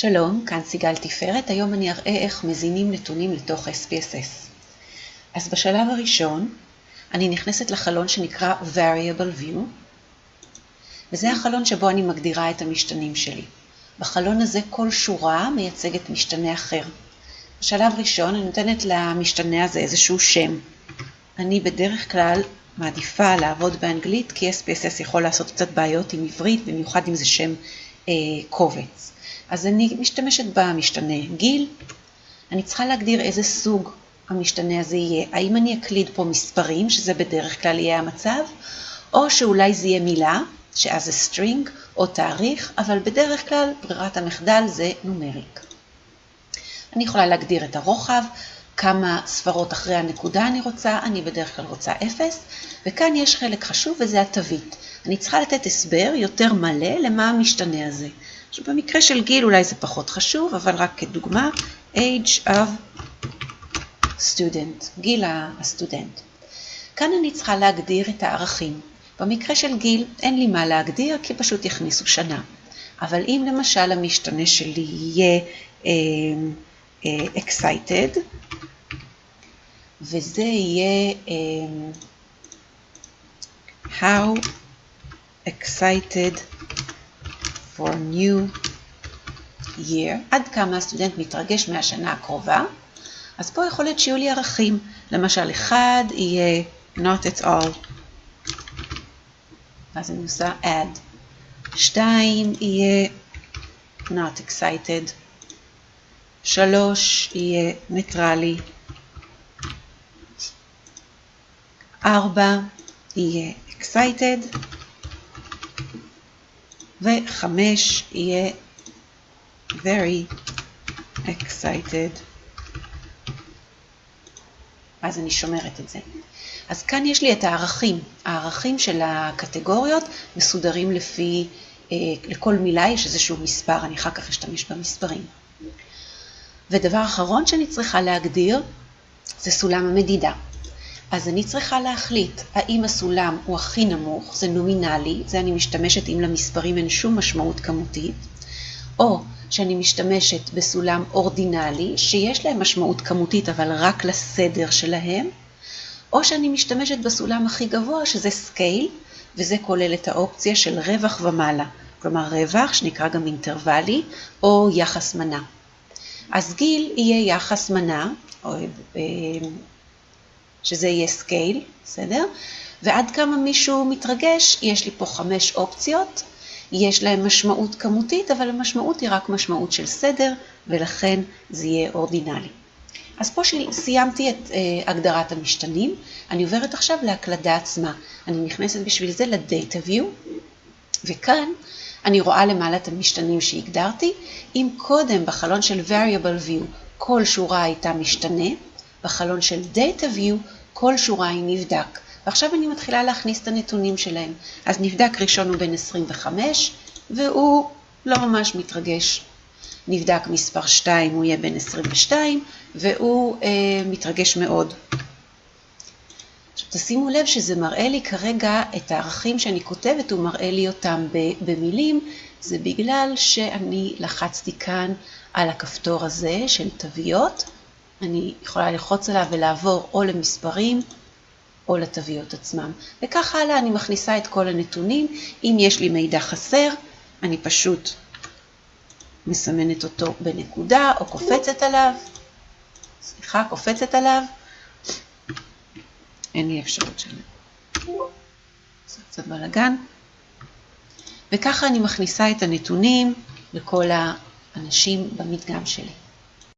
שלום, כאן סיגל תפארת, היום אני אראה איך מזינים נתונים לתוך SPSS. אז בשלב הראשון אני נכנסת לחלון שנקרא Variable View, וזה החלון שבו אני מגדירה את המשתנים שלי. בחלון הזה כל שורה מייצגת משתנה אחר. בשלב ראשון אני נותנת למשתנה הזה איזשהו שם. אני בדרך כלל מעדיפה לעבוד באנגלית, כי SPSS יכול לעשות קצת בעיות עם עברית, במיוחד אם זה שם אה, קובץ. אז אני משתמשת במשתנה גיל, אני צריכה להגדיר איזה סוג המשתנה הזה יהיה. האם אני אקליד פה מספרים, שזה בדרך כלל יהיה המצב, או שאולי זה יהיה מילה, שאז זה string, או תאריך, אבל בדרך כלל ברירת המחדל זה נומריק. אני יכולה להגדיר את הרוחב, כמה ספרות אחרי הנקודה אני רוצה, אני בדרך כלל רוצה 0, וכאן יש חלק חשוב וזה התווית. אני צריכה לתת הסבר יותר מלא למה המשתנה הזה. עכשיו במקרה של גיל אולי זה פחות חשוב, אבל רק כדוגמה, age of student, גיל הסטודנט. כאן אני צריכה להגדיר את הערכים. במקרה של גיל אין לי מה להגדיר כי פשוט יכניסו שנה. אבל אם למשל המשתנה שלי יהיה אה, אה, excited, וזה יהיה um, How excited for new year, עד כמה הסטודנט מתרגש מהשנה הקרובה, אז פה יכול להיות שיהיו לי ערכים, למשל אחד יהיה not at all, אז אני עושה add, שתיים יהיה not excited, שלוש יהיה ניטרלי, ארבע יהיה excited, וחמש יהיה very excited. אז אני שומרת את זה. אז כאן יש לי את הערכים. הערכים של הקטגוריות מסודרים לפי, אה, לכל מילה יש איזשהו מספר, אני אחר כך אשתמש במספרים. ודבר אחרון שאני צריכה להגדיר זה סולם המדידה. אז אני צריכה להחליט האם הסולם הוא הכי נמוך, זה נומינלי, זה אני משתמשת אם למספרים אין שום משמעות כמותית, או שאני משתמשת בסולם אורדינלי, שיש להם משמעות כמותית אבל רק לסדר שלהם, או שאני משתמשת בסולם הכי גבוה שזה scale, וזה כולל את האופציה של רווח ומעלה, כלומר רווח שנקרא גם אינטרוואלי, או יחס מנה. אז גיל יהיה יחס מנה, או אה, שזה יהיה scale, בסדר? ועד כמה מישהו מתרגש, יש לי פה חמש אופציות, יש להם משמעות כמותית, אבל המשמעות היא רק משמעות של סדר, ולכן זה יהיה אורדינלי. אז פה סיימתי את uh, הגדרת המשתנים, אני עוברת עכשיו להקלדה עצמה. אני נכנסת בשביל זה ל-Data View, וכאן אני רואה למעלה את המשתנים שהגדרתי. אם קודם בחלון של Variable View כל שורה הייתה משתנה, בחלון של Data View כל שורה היא נבדק. ועכשיו אני מתחילה להכניס את הנתונים שלהם. אז נבדק ראשון הוא בן 25, והוא לא ממש מתרגש. נבדק מספר 2, הוא יהיה בן 22, והוא אה, מתרגש מאוד. עכשיו תשימו לב שזה מראה לי כרגע את הערכים שאני כותבת, הוא מראה לי אותם במילים, זה בגלל שאני לחצתי כאן על הכפתור הזה של תוויות, אני יכולה ללחוץ עליו ולעבור או למספרים או לתוויות עצמם. וכך הלאה אני מכניסה את כל הנתונים. אם יש לי מידע חסר, אני פשוט מסמנת אותו בנקודה או קופצת עליו. סליחה, קופצת עליו. אין לי אפשרות של... זה קצת בלאגן. וככה אני מכניסה את הנתונים לכל האנשים במדגם שלי.